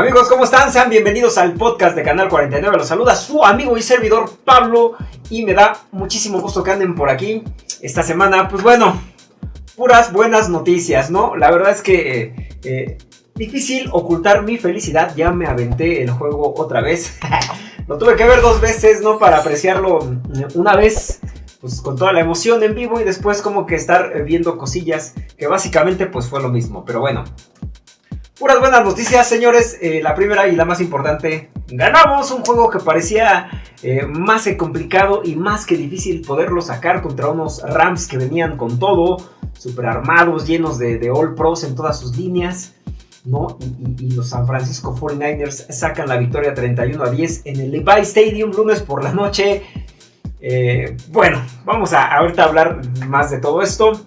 Amigos, ¿cómo están? Sean bienvenidos al podcast de Canal 49. Los saluda su amigo y servidor Pablo y me da muchísimo gusto que anden por aquí esta semana. Pues bueno, puras buenas noticias, ¿no? La verdad es que eh, eh, difícil ocultar mi felicidad. Ya me aventé el juego otra vez. Lo tuve que ver dos veces, ¿no? Para apreciarlo una vez pues con toda la emoción en vivo y después como que estar viendo cosillas que básicamente pues fue lo mismo. Pero bueno, Puras buenas noticias, señores. Eh, la primera y la más importante, ganamos un juego que parecía eh, más complicado y más que difícil poderlo sacar contra unos Rams que venían con todo, super armados, llenos de, All Pros en todas sus líneas. ¿no? Y, los San Francisco 49ers sacan la victoria 31 a 10 en el Levi Stadium lunes por la noche. Eh, bueno, vamos a ahorita hablar más de todo esto.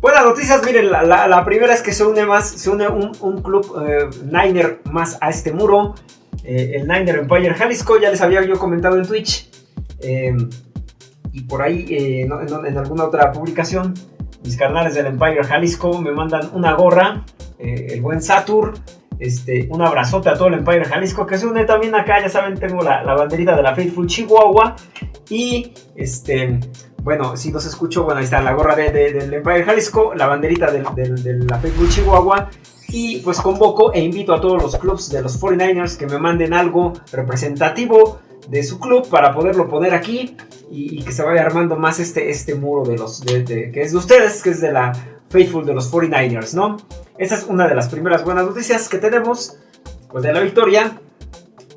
Buenas noticias, miren, la, primera es que se une más, se une un, club eh, Niner más a este muro, eh, el Niner Empire Jalisco, ya les había yo comentado en Twitch, eh, y por ahí en, alguna otra publicación, mis carnales del Empire Jalisco me mandan una gorra, el buen Satur, este, un abrazote a todo el Empire Jalisco que se une también acá, ya saben, tengo la, la banderita de la Faithful Chihuahua y este bueno, si los escucho, bueno, ahí está la gorra de, del Empire Jalisco, la banderita de, la Facebook Chihuahua. Y pues convoco e invito a todos los clubs de los 49ers que me manden algo representativo de su club para poderlo poner aquí y, que se vaya armando más este, este muro de los que es de ustedes, que es de la Faithful de los 49ers, ¿no? Esa es una de las primeras buenas noticias que tenemos pues, de la victoria.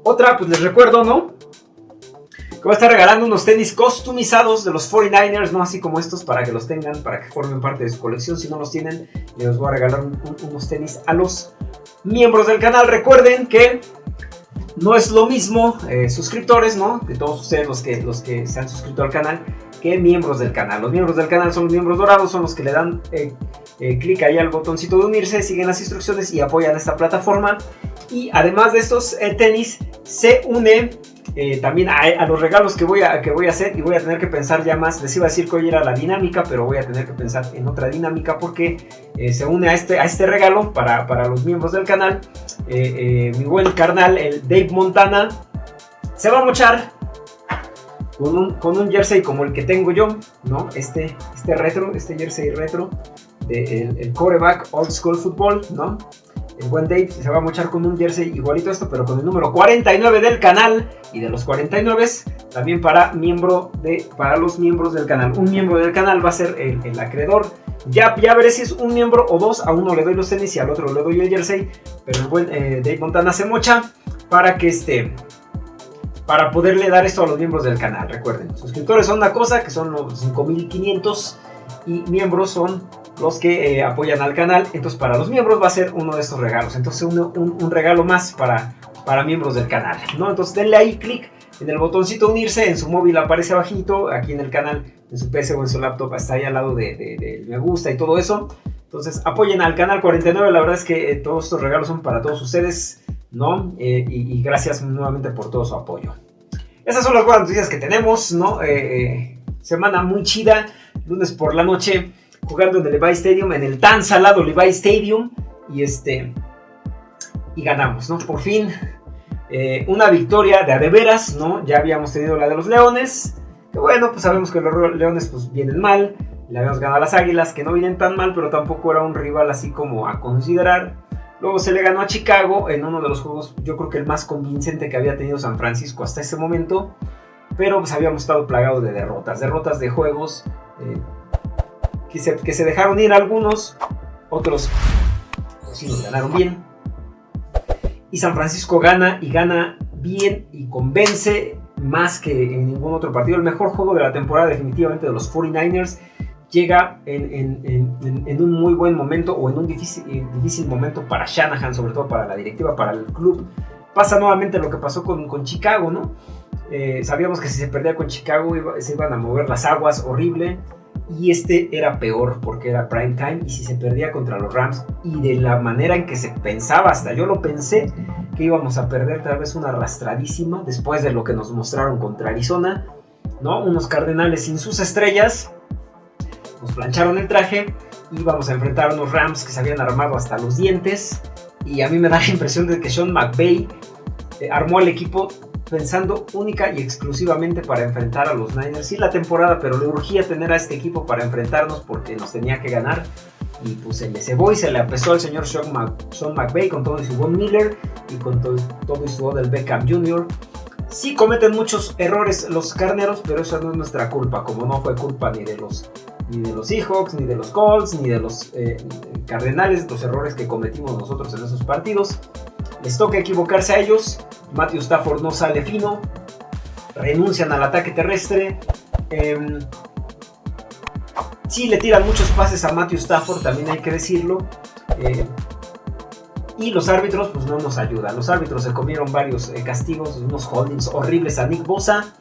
Otra, pues les recuerdo, ¿no? Que va a estar regalando unos tenis customizados de los 49ers, no así como estos, para que los tengan, para que formen parte de su colección. Si no los tienen, les voy a regalar unos tenis a los miembros del canal. Recuerden que no es lo mismo eh, suscriptores, ¿no? De todos ustedes los que, los que se han suscrito al canal, que miembros del canal. Los miembros del canal son los miembros dorados, son los que le dan eh, eh, clic ahí al botoncito de unirse, siguen las instrucciones y apoyan esta plataforma. Y además de estos tenis, se une eh, también a, los regalos que voy, a, que voy a hacer y voy a tener que pensar ya más. Les iba a decir que hoy era la dinámica, pero voy a tener que pensar en otra dinámica porque eh, se une a este, a este regalo para, los miembros del canal. Eh, mi buen carnal, el Dave Montana, se va a mochar con un, con un jersey como el que tengo yo, ¿no? Este, este retro, este jersey retro del de el coreback Old School Football, ¿no? El buen Dave se va a mochar con un jersey igualito a esto, pero con el número 49 del canal. Y de los 49 también para, miembro de, para los miembros del canal. Un miembro del canal va a ser el, acreedor. Ya, ya veré si es un miembro o dos. A uno le doy los tenis y al otro le doy el jersey. Pero el buen eh, Dave Montana se mocha para que esté para poderle dar esto a los miembros del canal. Recuerden, suscriptores son una cosa, que son los 5500 y miembros son los que eh, apoyan al canal. Entonces para los miembros va a ser uno de estos regalos. Entonces un, regalo más para, para miembros del canal. ¿no? Entonces denle ahí clic en el botoncito unirse. En su móvil aparece abajito. Aquí en el canal, en su PC o en su laptop, está ahí al lado de, me gusta y todo eso. Entonces apoyen al canal 49. La verdad es que eh, todos estos regalos son para todos ustedes. ¿no? Eh, y, gracias nuevamente por todo su apoyo. Esas son las buenas noticias que tenemos, ¿no? semana muy chida, lunes por la noche jugando en el Levi Stadium, en el tan salado Levi Stadium, y este, y ganamos, ¿no? Por fin, eh, una victoria de a de veras, ¿no? Ya habíamos tenido la de los Leones, que bueno, pues sabemos que los Leones pues vienen mal, le habíamos ganado a las Águilas, que no vienen tan mal, pero tampoco era un rival así como a considerar. Luego se le ganó a Chicago en uno de los juegos, yo creo que el más convincente que había tenido San Francisco hasta ese momento. Pero pues habíamos estado plagados de derrotas, derrotas de juegos eh, que se, dejaron ir algunos, otros pues sí nos ganaron bien. Y San Francisco gana y gana bien y convence más que en ningún otro partido. El mejor juego de la temporada definitivamente de los 49ers llega en, un muy buen momento o en un difícil, eh, difícil, momento para Shanahan, sobre todo para la directiva, para el club. Pasa nuevamente lo que pasó con, con Chicago, ¿no? Eh, sabíamos que si se perdía con Chicago se iban a mover las aguas horrible y este era peor porque era prime time y si se perdía contra los Rams y de la manera en que se pensaba, hasta yo lo pensé, que íbamos a perder tal vez una arrastradísima después de lo que nos mostraron contra Arizona, ¿no? Unos Cardenales sin sus estrellas, nos plancharon el traje y íbamos a enfrentar a unos Rams que se habían armado hasta los dientes Y a mí me da la impresión de que Sean McVay eh, armó el equipo pensando única y exclusivamente para enfrentar a los Niners. Sí, la temporada, pero le urgía tener a este equipo para enfrentarnos porque nos tenía que ganar. Y pues se le cebó y se le apesó al señor Sean, McVay con todo y su Von Miller y con todo, todo y su Odell Beckham Jr. Sí cometen muchos errores los carneros, pero eso no es nuestra culpa, como no fue culpa ni de los ni de los Seahawks, ni de los Colts, ni de los eh, Cardenales, los errores que cometimos nosotros en esos partidos. Les toca equivocarse a ellos. Matthew Stafford no sale fino. Renuncian al ataque terrestre. Eh, sí, le tiran muchos pases a Matthew Stafford, también hay que decirlo. Eh, y los árbitros, pues no nos ayudan. Los árbitros se comieron varios eh, castigos, unos holdings horribles a Nick Bosa.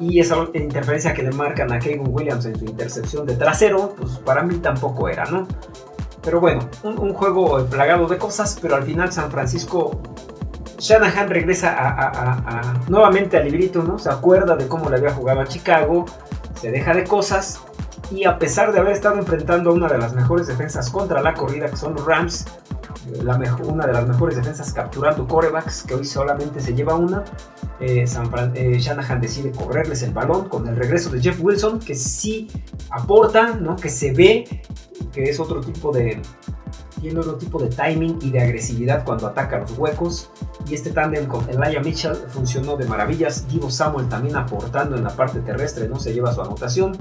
Y esa interferencia que le marcan a Kevin Williams en su intercepción de trasero, pues para mí tampoco era, ¿no? Pero bueno, un, juego plagado de cosas, pero al final San Francisco Shanahan regresa a, nuevamente al librito, ¿no? Se acuerda de cómo le había jugado a Chicago, se deja de cosas y a pesar de haber estado enfrentando a una de las mejores defensas contra la corrida, que son los Rams, una de las mejores defensas capturando corebacks, que hoy solamente se lleva una. Eh, eh, Shanahan decide correrles el balón con el regreso de Jeff Wilson, que sí aporta, ¿no? que se ve que es otro tipo de, tiene otro tipo de timing y de agresividad cuando ataca los huecos. Y este tándem con Elijah Mitchell funcionó de maravillas. Divo Samuel también aportando en la parte terrestre, no se lleva su anotación.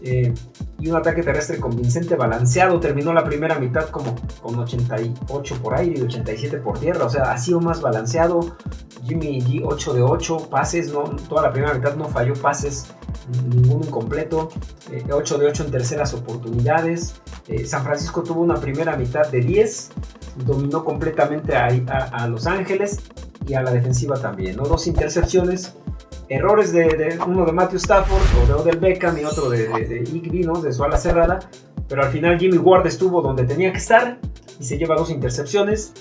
Eh, y un ataque terrestre convincente, balanceado. Terminó la primera mitad como con 88 por aire y 87 por tierra. O sea, ha sido más balanceado. Jimmy G 8 de 8 pases, no, toda la primera mitad no falló pases, ninguno incompleto. 8 eh, de 8 en terceras oportunidades. Eh, San Francisco tuvo una primera mitad de 10, dominó completamente a, Los Ángeles y a la defensiva también. ¿no? Dos intercepciones errores de, uno de Matthew Stafford, o de Odell Beckham y otro de, de, ¿no? de su ala cerrada. Pero al final Jimmy Ward estuvo donde tenía que estar y se lleva dos intercepciones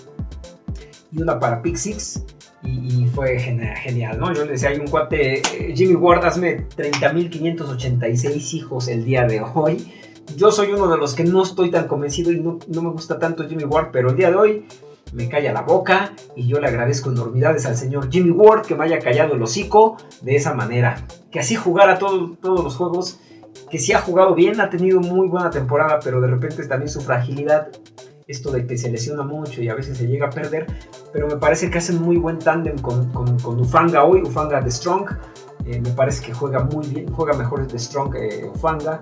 y una para pick six. Y, fue genial, ¿no? Yo le decía, hay un cuate, eh, Jimmy Ward, hazme 30.586 hijos el día de hoy. Yo soy uno de los que no estoy tan convencido y no, no me gusta tanto Jimmy Ward, pero el día de hoy me calla la boca y yo le agradezco enormidades al señor Jimmy Ward que me haya callado el hocico de esa manera. Que así jugara todos los juegos, que sí ha jugado bien, ha tenido muy buena temporada, pero de repente también su fragilidad, esto de que se lesiona mucho y a veces se llega a perder, pero me parece que hacen muy buen tándem con, con, Ufanga hoy, Ufanga de Strong. Eh, me parece que juega muy bien, juega mejor de Strong eh, Ufanga,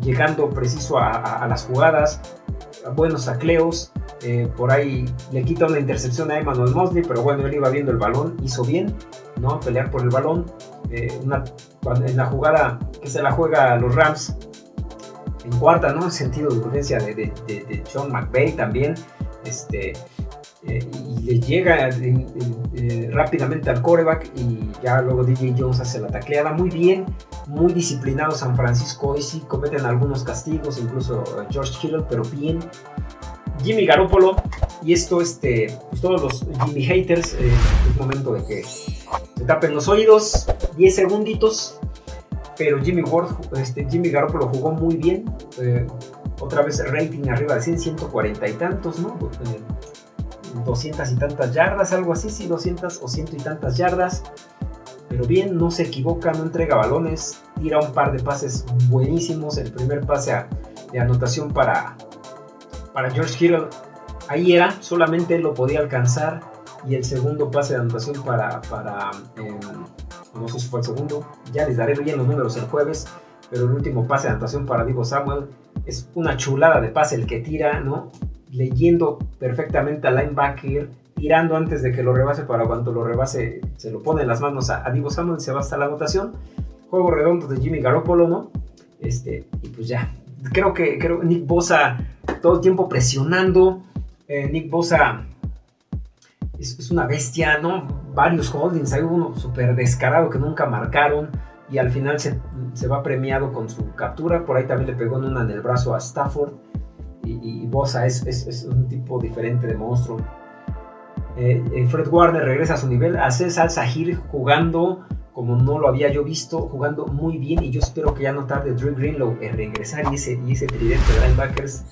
llegando preciso a, las jugadas, buenos tacleos, eh, por ahí le quita una intercepción a Emmanuel Mosley, pero bueno, él iba viendo el balón, hizo bien, ¿no? Pelear por el balón. En la jugada que se la juega a los Rams en cuarta, ¿no? En sentido de urgencia de, de, Sean McVay también. Este, eh, y le llega rápidamente al coreback y ya luego DJ Jones hace la tacleada muy bien, muy disciplinado San Francisco hoy sí cometen algunos castigos, incluso George Kittle, pero bien, Jimmy Garoppolo. Y esto, este, pues todos los Jimmy haters, eh, es momento de que se tapen los oídos. 10 segunditos. Pero Jimmy Ward, este, Jimmy Garoppolo jugó muy bien. Eh, otra vez rating arriba de 100, 140 y tantos, ¿no? 200 y tantas yardas, algo así, sí, 200 o ciento y tantas yardas. Pero bien, no se equivoca, no entrega balones, tira un par de pases buenísimos. El primer pase de anotación para, para George Kittle ahí era, solamente lo podía alcanzar. Y el segundo pase de anotación para, em, no sé si fue el segundo, ya les daré bien los números el jueves, pero el último pase de anotación para Divo Samuel es una chulada de pase el que tira, ¿no? Leyendo perfectamente al linebacker, tirando antes de que lo rebase para cuando lo rebase se lo pone en las manos a, Divo Samuel, se va hasta la anotación. Juego redondo de Jimmy Garoppolo, ¿no? Este, y pues ya, creo que creo Nick Bosa todo el tiempo presionando. Eh, Nick Bosa es, una bestia, ¿no? Varios holdings, hay uno súper descarado que nunca marcaron y al final se, va premiado con su captura. Por ahí también le pegó en una en el brazo a Stafford. Y, Bosa es, un tipo diferente de monstruo. Eh, eh, Fred Warner regresa a su nivel. Hace Salsa Sahir jugando como no lo había yo visto, jugando muy bien y yo espero que ya no tarde Drew Greenlow en regresar y ese, y ese tridente de linebackers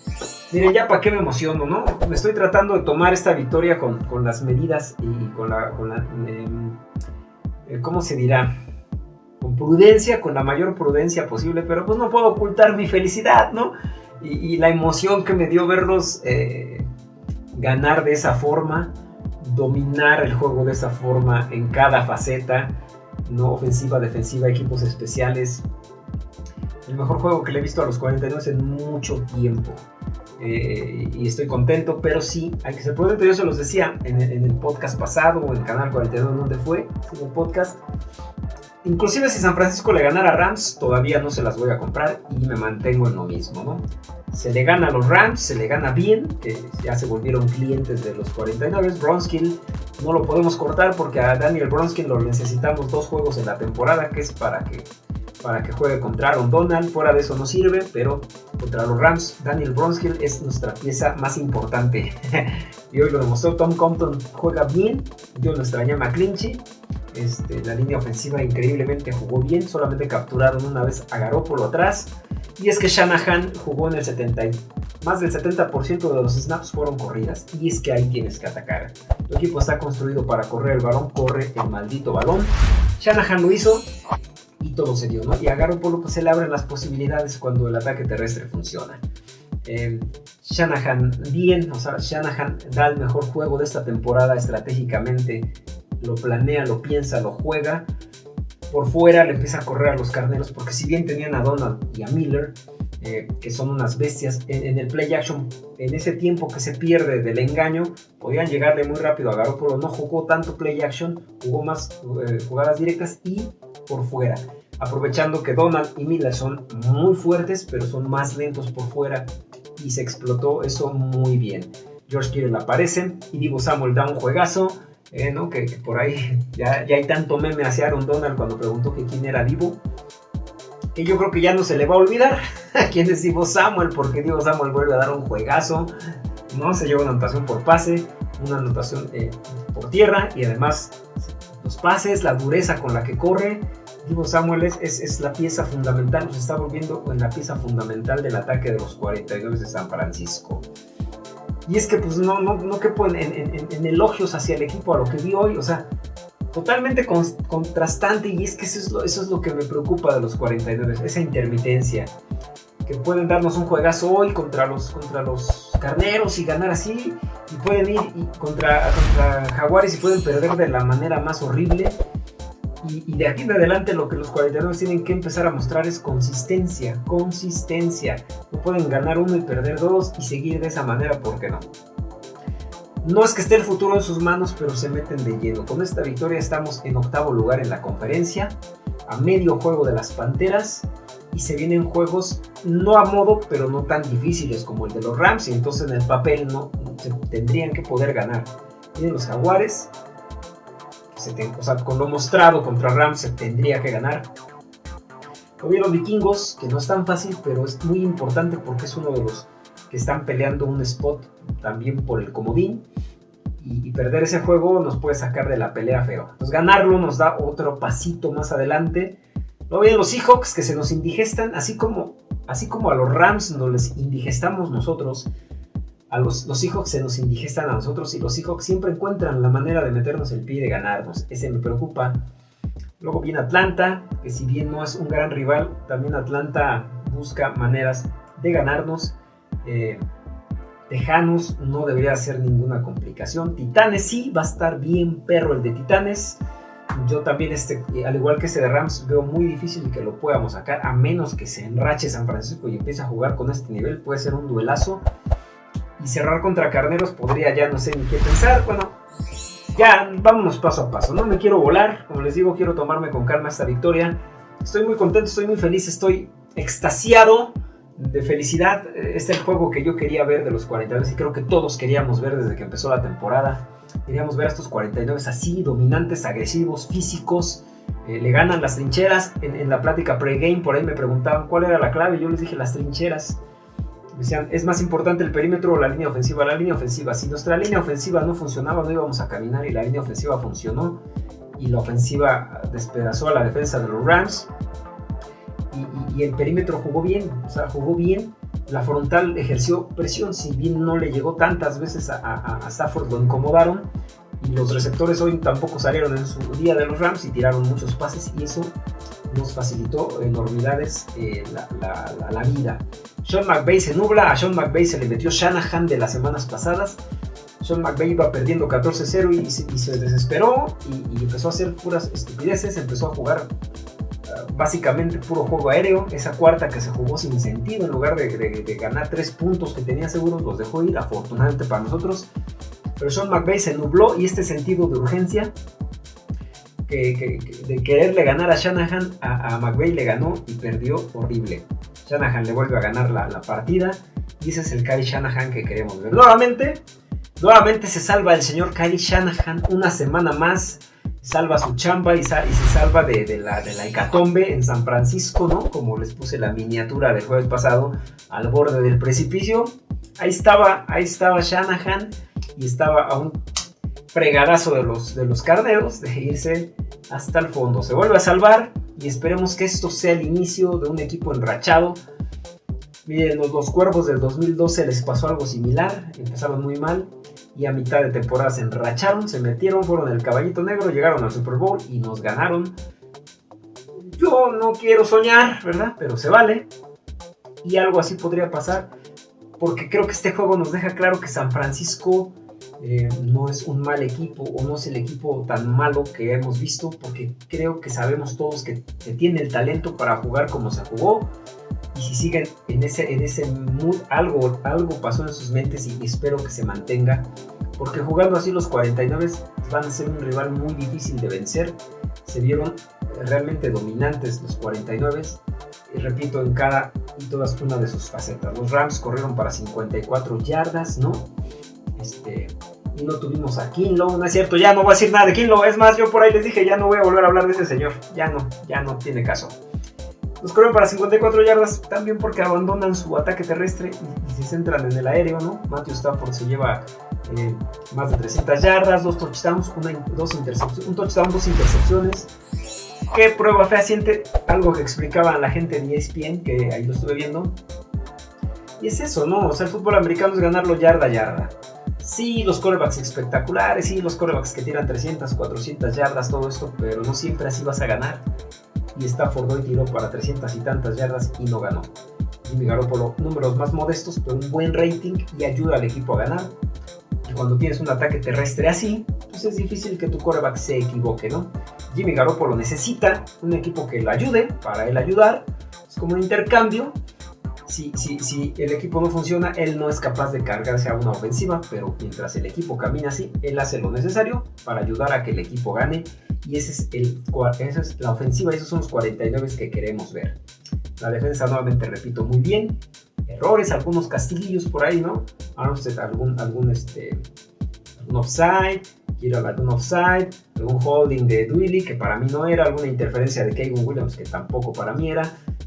Miren, ya para qué me emociono, ¿no? Me estoy tratando de tomar esta victoria con, las medidas y con la... Con la em, ¿Cómo se dirá? Con prudencia, con la mayor prudencia posible, pero pues no puedo ocultar mi felicidad, ¿no? Y, la emoción que me dio verlos eh, ganar de esa forma, dominar el juego de esa forma en cada faceta, no ofensiva, defensiva, equipos especiales. El mejor juego que le he visto a los 49 en mucho tiempo. Eh, y estoy contento, pero sí, hay que ser prudente. Yo se los decía en el, podcast pasado o en el canal 42, donde fue, en el podcast. Inclusive si San Francisco le ganara a Rams, todavía no se las voy a comprar y me mantengo en lo mismo, ¿no? Se le gana a los Rams, se le gana bien, que ya se volvieron clientes de los 49. Bronskill no lo podemos cortar porque a Daniel Bronskill lo necesitamos dos juegos en la temporada, que es para que para que juegue contra Aaron Donald. Fuera de eso no sirve, pero contra los Rams, Daniel Bronskill es nuestra pieza más importante. y hoy lo demostró. Tom Compton juega bien. Yo no extrañé a. Este, la línea ofensiva increíblemente jugó bien. Solamente capturaron una vez a Garoppolo atrás. Y es que Shanahan jugó en el 70. Más del 70% de los snaps fueron corridas. Y es que ahí tienes que atacar. Tu equipo está construido para correr el balón. Corre el maldito balón. Shanahan lo hizo y todo se dio, ¿no? Y a Garoppolo pues, se le abren las posibilidades cuando el ataque terrestre funciona. Eh, Shanahan bien, o sea, Shanahan da el mejor juego de esta temporada estratégicamente, lo planea, lo piensa, lo juega. Por fuera le empieza a correr a los carneros, porque si bien tenían a Donald y a Miller, eh, que son unas bestias, en, el play action, en ese tiempo que se pierde del engaño, podían llegarle muy rápido a Garoppolo. No jugó tanto play action, jugó más eh, jugadas directas y por fuera. Aprovechando que Donald y Miller son muy fuertes, pero son más lentos por fuera. Y se explotó eso muy bien. George Kittle aparece y Divo Samuel da un juegazo. Eh, ¿no? que, por ahí ya, ya, hay tanto meme hacia Aaron Donald cuando preguntó que quién era Divo. Que yo creo que ya no se le va a olvidar quién es Divo Samuel, porque Divo Samuel vuelve a dar un juegazo. ¿no? Se lleva una anotación por pase, una anotación eh, por tierra y además los pases, la dureza con la que corre. Divo Samuel es, es, la pieza fundamental, se está volviendo en la pieza fundamental del ataque de los 42 de San Francisco. Y es que pues no, no, no quepo en, en, elogios hacia el equipo a lo que vi hoy, o sea, totalmente contrastante y es que eso es, lo, eso es lo que me preocupa de los 49, esa intermitencia. Que pueden darnos un juegazo hoy contra los, contra los carneros y ganar así, y pueden ir contra, contra Jaguares y pueden perder de la manera más horrible. Y, de aquí en adelante lo que los 49 tienen que empezar a mostrar es consistencia, consistencia. No pueden ganar uno y perder dos y seguir de esa manera, ¿por qué no? No es que esté el futuro en sus manos, pero se meten de lleno. Con esta victoria estamos en octavo lugar en la conferencia, a medio juego de las Panteras y se vienen juegos no a modo, pero no tan difíciles como el de los Rams, y entonces en el papel no tendrían que poder ganar. Vienen los Jaguares, con lo mostrado contra Rams se tendría que ganar. Los vikingos, que no es tan fácil, pero es muy importante porque es uno de los que están peleando un spot también por el comodín. Y, perder ese juego nos puede sacar de la pelea feo. Entonces ganarlo nos da otro pasito más adelante Luego vienen los Seahawks que se nos indigestan, así como, así como a los Rams nos les indigestamos nosotros. A los, los Seahawks se nos indigestan a nosotros y los Seahawks siempre encuentran la manera de meternos el pie y de ganarnos. Ese me preocupa. Luego viene Atlanta, que si bien no es un gran rival, también Atlanta busca maneras de ganarnos. Eh, Tejanos no debería ser ninguna complicación. Titanes sí, va a estar bien perro el de Titanes yo también, este, al igual que este de Rams, veo muy difícil que lo podamos sacar, a menos que se enrache San Francisco y empiece a jugar con este nivel. Puede ser un duelazo. Y cerrar contra Carneros podría ya no sé ni qué pensar. Bueno, ya vámonos paso a paso. No me quiero volar, como les digo, quiero tomarme con calma esta victoria. Estoy muy contento, estoy muy feliz, estoy extasiado de felicidad. Este es el juego que yo quería ver de los 42 y creo que todos queríamos ver desde que empezó la temporada. Queríamos ver a estos 49 así, dominantes, agresivos, físicos. Eh, le ganan las trincheras. En, la plática pre-game, por ahí me preguntaban cuál era la clave. Yo les dije las trincheras. Decían, es más importante el perímetro o la línea ofensiva. La línea ofensiva. Si nuestra línea ofensiva no funcionaba, no íbamos a caminar. Y la línea ofensiva funcionó. Y la ofensiva despedazó a la defensa de los Rams. Y, el perímetro jugó bien. O sea, jugó bien la frontal ejerció presión, si bien no le llegó tantas veces a, Stafford, lo incomodaron. Y los receptores hoy tampoco salieron en su día de los Rams y tiraron muchos pases y eso nos facilitó enormidades eh, la, vida. Sean McVay se nubla, a Sean McVay se le metió Shanahan de las semanas pasadas. Sean McVay iba perdiendo 14-0 y, se desesperó y, empezó a hacer puras estupideces, empezó a jugar básicamente puro juego aéreo. Esa cuarta que se jugó sin sentido, en lugar de, ganar tres puntos que tenía seguros, los dejó ir, afortunadamente para nosotros. Pero Sean McVay se nubló y este sentido de urgencia de quererle ganar a Shanahan, a, a le ganó y perdió horrible. Shanahan le vuelve a ganar la, la partida y ese es el Kyle Shanahan que queremos ver. Nuevamente, nuevamente se salva el señor Kyle Shanahan una semana más salva su chamba y, se salva de, la, de la hecatombe en San Francisco, ¿no? Como les puse la miniatura del jueves pasado, al borde del precipicio. Ahí estaba, ahí estaba Shanahan y estaba a fregadazo de los, de los carneros de irse hasta el fondo. Se vuelve a salvar y esperemos que esto sea el inicio de un equipo enrachado. Miren, los, los cuervos del 2012 les pasó algo similar, empezaron muy mal y a mitad de temporada se enracharon, se metieron, fueron el caballito negro, llegaron al Super Bowl y nos ganaron. Yo no quiero soñar, ¿verdad? Pero se vale. Y algo así podría pasar. Porque creo que este juego nos deja claro que San Francisco eh, no es un mal equipo o no es el equipo tan malo que hemos visto. Porque creo que sabemos todos que, tiene el talento para jugar como se jugó y si siguen en ese, en ese mood, algo, algo pasó en sus mentes y espero que se mantenga. Porque jugando así los 49 van a ser un rival muy difícil de vencer. Se vieron realmente dominantes los 49 y repito en cada y todas una de sus facetas. Los Rams corrieron para 54 yardas, ¿no? Este, no tuvimos a Kinlow, no es cierto, ya no voy a decir nada de Kinlow, es más, yo por ahí les dije, ya no voy a volver a hablar de ese señor, ya no, ya no tiene caso. Los corren para 54 yardas también porque abandonan su ataque terrestre y, se centran en el aéreo, ¿no? Matthew Stafford se lleva eh, más de 300 yardas, dos touchdowns, dos intercepciones, un touchdown, dos intercepciones. ¿Qué prueba fehaciente? Algo que explicaban la gente de ESPN, que ahí lo estuve viendo. Y es eso, ¿no? O sea, el fútbol americano es ganarlo yarda a yarda. Sí, los corebacks espectaculares, sí, los corebacks que tiran 300, 400 yardas, todo esto, pero no siempre así vas a ganar y Stafford hoy tiró para 300 y tantas yardas y no ganó. Jimmy Garoppolo, números más modestos, pero un buen rating y ayuda al equipo a ganar. Y cuando tienes un ataque terrestre así, pues es difícil que tu coreback se equivoque, ¿no? Jimmy Garoppolo necesita un equipo que lo ayude para él ayudar. Es como un intercambio. Si, si, si el equipo no funciona, él no es capaz de cargarse a una ofensiva, pero mientras el equipo camina así, él hace lo necesario para ayudar a que el equipo gane y ese es esa es la ofensiva, esos son los 49 que queremos ver. La defensa, nuevamente repito, muy bien. Errores, algunos castillos por ahí, ¿no? Armstead, algún, algún, este, algún offside, quiero algún offside, algún holding de Duilly, que para mí no era, alguna interferencia de Kevin Williams, que tampoco para mí era.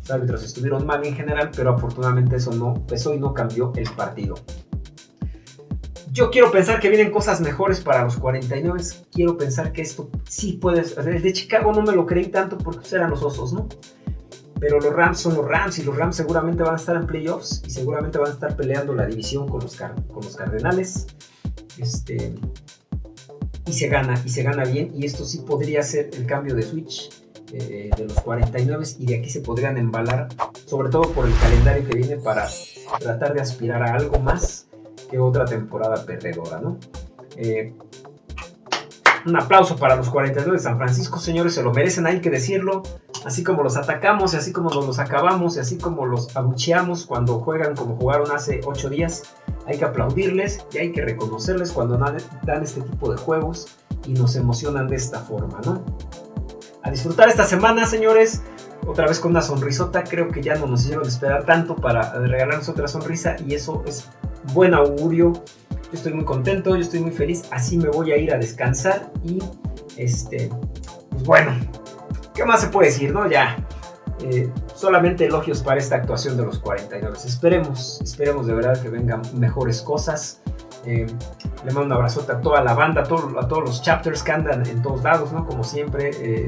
Los árbitros estuvieron mal en general, pero afortunadamente eso no pesó y no cambió el partido. Yo quiero pensar que vienen cosas mejores para los 49. Quiero pensar que esto sí puede ser. El de Chicago no me lo creí tanto porque eran los osos, ¿no? Pero los Rams son los Rams y los Rams seguramente van a estar en playoffs y seguramente van a estar peleando la división con los, con los Cardenales. Este, y se gana, y se gana bien. Y esto sí podría ser el cambio de switch eh, de los 49 y de aquí se podrían embalar, sobre todo por el calendario que viene para tratar de aspirar a algo más que otra temporada perdedora, ¿no? Eh, un aplauso para los 42 de San Francisco, señores, se lo merecen, hay que decirlo. Así como los atacamos así como los acabamos así como los abucheamos cuando juegan como jugaron hace 8 días, hay que aplaudirles y hay que reconocerles cuando dan este tipo de juegos y nos emocionan de esta forma, ¿no? A disfrutar esta semana, señores. Otra vez con una sonrisota, creo que ya no nos hicieron esperar tanto para regalarnos otra sonrisa y eso es buen augurio. Yo estoy muy contento, yo estoy muy feliz. Así me voy a ir a descansar y este, pues bueno, ¿qué más se puede decir, no? Ya, eh, solamente elogios para esta actuación de los 49. Esperemos, esperemos de verdad que vengan mejores cosas. Eh, le mando un abrazote a toda la banda, a, todos los chapters que andan en todos lados, ¿no? Como siempre, eh,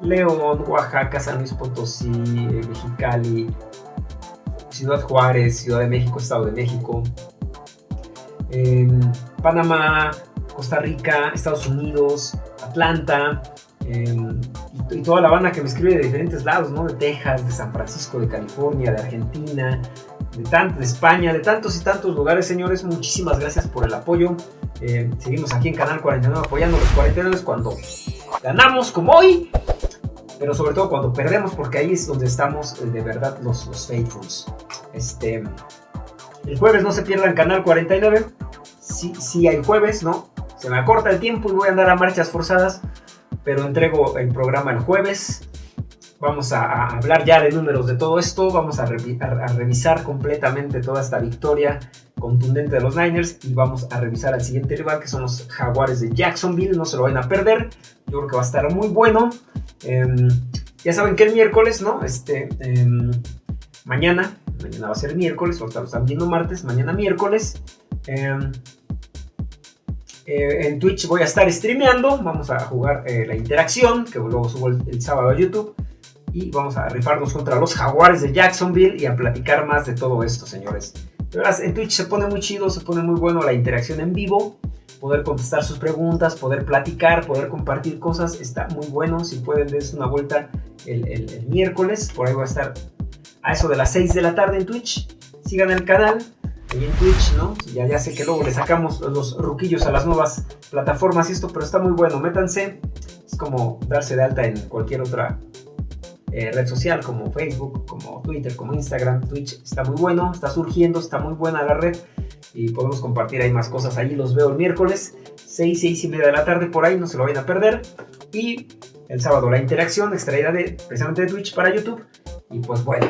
León, Oaxaca, San Luis Potosí, Mexicali, Ciudad Juárez, Ciudad de México, Estado de México, em, Panamá, Costa Rica, Estados Unidos, Atlanta, em, y, toda la banda que me escribe de diferentes lados, ¿no? De Texas, de San Francisco, de California, de Argentina, de, tanto, de España, de tantos y tantos lugares, señores. Muchísimas gracias por el apoyo. Em, seguimos aquí en Canal 49 apoyando los 49 cuando ganamos como hoy, pero sobre todo cuando perdemos, porque ahí es donde estamos eh, de verdad los, los faithfuls. Este, el jueves no se pierdan Canal 49. Sí, sí hay jueves, ¿no? Se me acorta el tiempo y voy a andar a marchas forzadas, pero entrego el programa el jueves. Vamos a, hablar ya de números de todo esto, vamos a, revisar completamente toda esta victoria contundente de los Niners y vamos a revisar al siguiente rival que son los Jaguares de Jacksonville, no se lo van a perder, yo creo que va a estar muy bueno. Em, ya saben que el miércoles, ¿no? Este, em, mañana, mañana va a ser miércoles, ahorita lo están viendo martes, mañana miércoles. Em, eh, en Twitch voy a estar streameando, vamos a jugar eh, la interacción, que luego subo el, sábado a YouTube. Y vamos a rifarnos contra los jaguares de Jacksonville y a platicar más de todo esto, señores. En Twitch se pone muy chido, se pone muy bueno la interacción en vivo. Poder contestar sus preguntas, poder platicar, poder compartir cosas, está muy bueno. Si pueden, darse una vuelta el, miércoles. Por ahí voy a estar a eso de las 6 de la tarde en Twitch. Sigan el canal, en Twitch, ¿no? Ya, ya sé que luego le sacamos los ruquillos a las nuevas plataformas y esto, pero está muy bueno. Métanse, es como darse de alta en cualquier otra eh, red social como Facebook, como Twitter, como Instagram. Twitch está muy bueno, está surgiendo, está muy buena la red y podemos compartir ahí más cosas. Allí los veo el miércoles, 6, 6 y media de la tarde por ahí, no se lo vayan a perder. Y el sábado la interacción extraída de, precisamente de Twitch para YouTube. Y pues bueno,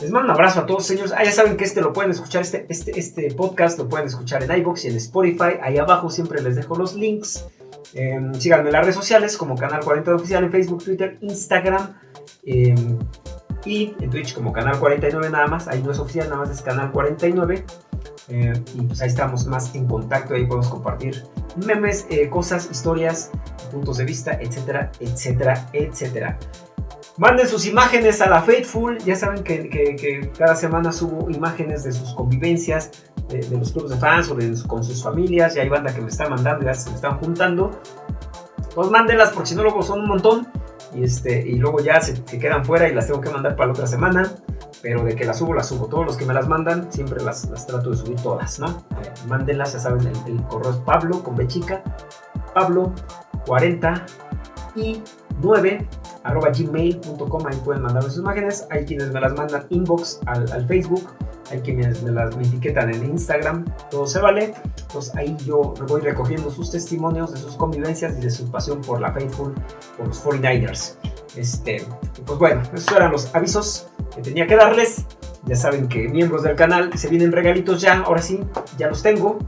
les mando un abrazo a todos, señores. Ah, ya saben que este lo pueden escuchar, este, este, este podcast lo pueden escuchar en iBox y en Spotify. Ahí abajo siempre les dejo los links. Em, síganme en las redes sociales como Canal 40 Oficial en Facebook, Twitter, Instagram. Em, y en Twitch como Canal 49 nada más. Ahí no es oficial, nada más es Canal 49. Em, y pues ahí estamos más en contacto. Ahí podemos compartir memes, eh, cosas, historias, puntos de vista, etcétera, etcétera, etcétera. Manden sus imágenes a la Faithful. Ya saben que, cada semana subo imágenes de sus convivencias, de, los clubes de fans o de, con sus familias. Y hay banda que me está mandando, ya se me están juntando. Pues mándenlas porque si no luego son un montón. Y, este, y luego ya se, quedan fuera y las tengo que mandar para la otra semana. Pero de que las subo, las subo. Todos los que me las mandan, siempre las, trato de subir todas, ¿no? Mándenlas, ya saben, el, correo es Pablo con B. Pablo 40 y 9 arroba gmail.com, ahí pueden mandar sus imágenes, hay quienes me las mandan inbox al, Facebook, hay quienes me las etiquetan en Instagram, todo se vale, entonces ahí yo voy recogiendo sus testimonios de sus convivencias y de su pasión por la Faithful, por los 49ers. Este, pues bueno, esos eran los avisos que tenía que darles. Ya saben que miembros del canal se vienen regalitos ya, ahora sí, ya los tengo.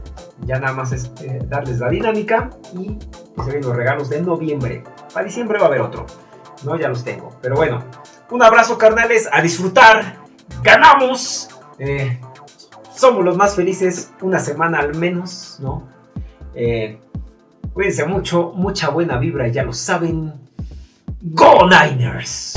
Ya nada más es eh, darles la dinámica y se vienen los regalos de noviembre. Para diciembre va a haber otro. No, ya los tengo. Pero bueno, un abrazo carnales, a disfrutar. Ganamos. Eh, somos los más felices una semana al menos, ¿no? Eh, cuídense mucho, mucha buena vibra, ya lo saben. ¡Go Niners!